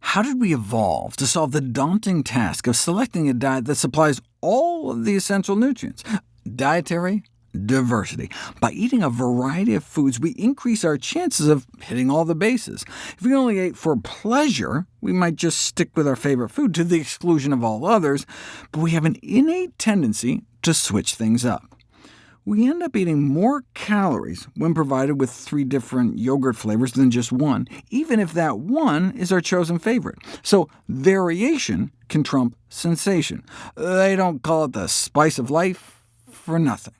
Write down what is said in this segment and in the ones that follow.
How did we evolve to solve the daunting task of selecting a diet that supplies all of the essential nutrients? Dietary diversity. By eating a variety of foods, we increase our chances of hitting all the bases. If we only ate for pleasure, we might just stick with our favorite food to the exclusion of all others, but we have an innate tendency to switch things up. We end up eating more calories when provided with three different yogurt flavors than just one, even if that one is our chosen favorite. So variation can trump sensation. They don't call it the spice of life for nothing.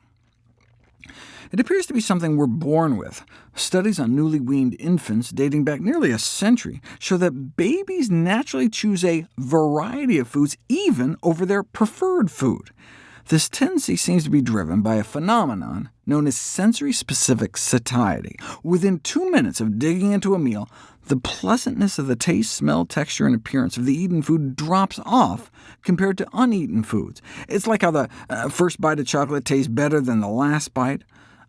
It appears to be something we're born with. Studies on newly weaned infants dating back nearly a century show that babies naturally choose a variety of foods even over their preferred food. This tendency seems to be driven by a phenomenon known as sensory-specific satiety. Within two minutes of digging into a meal, the pleasantness of the taste, smell, texture, and appearance of the eaten food drops off compared to uneaten foods. It's like how the uh, first bite of chocolate tastes better than the last bite.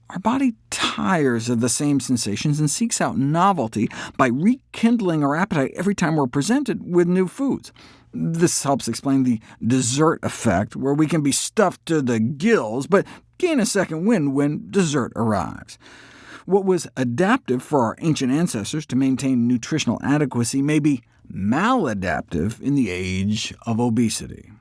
Our body tires of the same sensations and seeks out novelty by rekindling our appetite every time we're presented with new foods. This helps explain the dessert effect, where we can be stuffed to the gills, but gain a second wind when dessert arrives. What was adaptive for our ancient ancestors to maintain nutritional adequacy may be maladaptive in the age of obesity.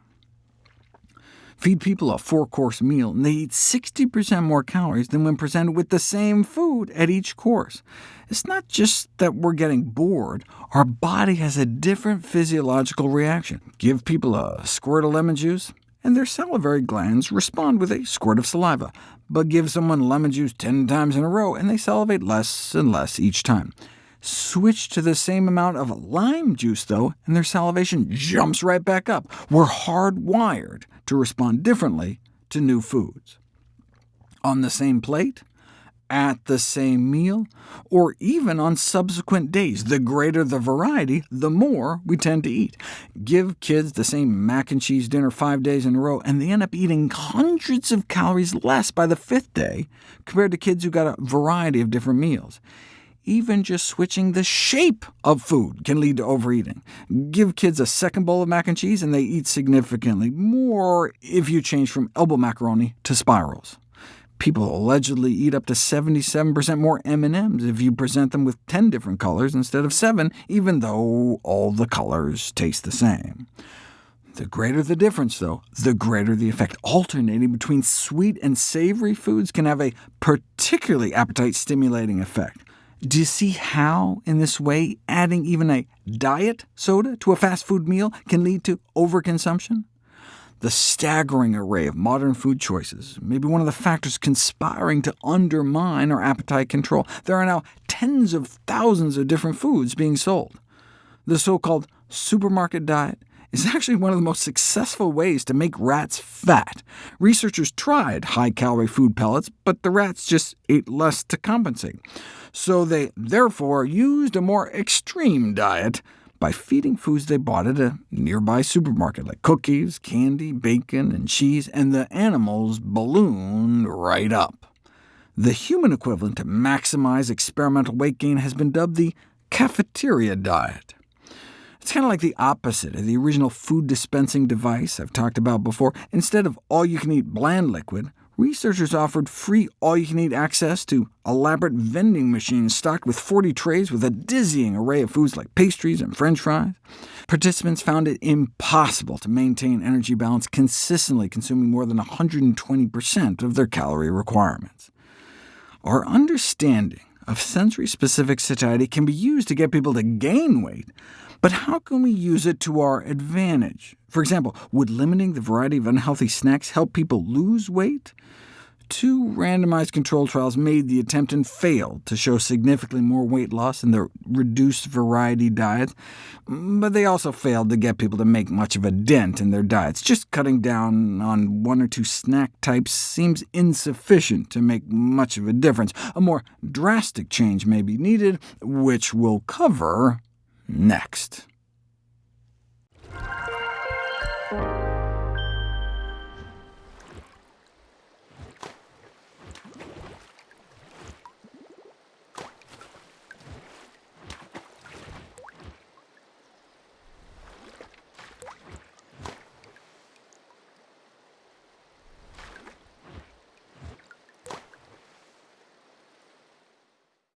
Feed people a four-course meal, and they eat 60% more calories than when presented with the same food at each course. It's not just that we're getting bored. Our body has a different physiological reaction. Give people a squirt of lemon juice, and their salivary glands respond with a squirt of saliva. But give someone lemon juice 10 times in a row, and they salivate less and less each time. Switch to the same amount of lime juice, though, and their salivation jumps right back up. We're hardwired to respond differently to new foods. On the same plate, at the same meal, or even on subsequent days. The greater the variety, the more we tend to eat. Give kids the same mac and cheese dinner five days in a row, and they end up eating hundreds of calories less by the fifth day, compared to kids who got a variety of different meals. Even just switching the shape of food can lead to overeating. Give kids a second bowl of mac and cheese, and they eat significantly more if you change from elbow macaroni to spirals. People allegedly eat up to 77% more M&Ms if you present them with 10 different colors instead of 7, even though all the colors taste the same. The greater the difference, though, the greater the effect. Alternating between sweet and savory foods can have a particularly appetite-stimulating effect. Do you see how, in this way, adding even a diet soda to a fast food meal can lead to overconsumption? The staggering array of modern food choices may be one of the factors conspiring to undermine our appetite control. There are now tens of thousands of different foods being sold. The so-called supermarket diet is actually one of the most successful ways to make rats fat. Researchers tried high-calorie food pellets, but the rats just ate less to compensate. So they therefore used a more extreme diet, by feeding foods they bought at a nearby supermarket, like cookies, candy, bacon, and cheese, and the animals ballooned right up. The human equivalent to maximize experimental weight gain has been dubbed the cafeteria diet. It's kind of like the opposite of the original food dispensing device I've talked about before. Instead of all-you-can-eat bland liquid, researchers offered free all-you-can-eat access to elaborate vending machines stocked with 40 trays with a dizzying array of foods like pastries and french fries. Participants found it impossible to maintain energy balance consistently consuming more than 120% of their calorie requirements. Our understanding of sensory-specific satiety can be used to get people to gain weight, but how can we use it to our advantage? For example, would limiting the variety of unhealthy snacks help people lose weight? Two randomized controlled trials made the attempt and failed to show significantly more weight loss in the reduced variety diet, but they also failed to get people to make much of a dent in their diets. Just cutting down on one or two snack types seems insufficient to make much of a difference. A more drastic change may be needed, which we'll cover next.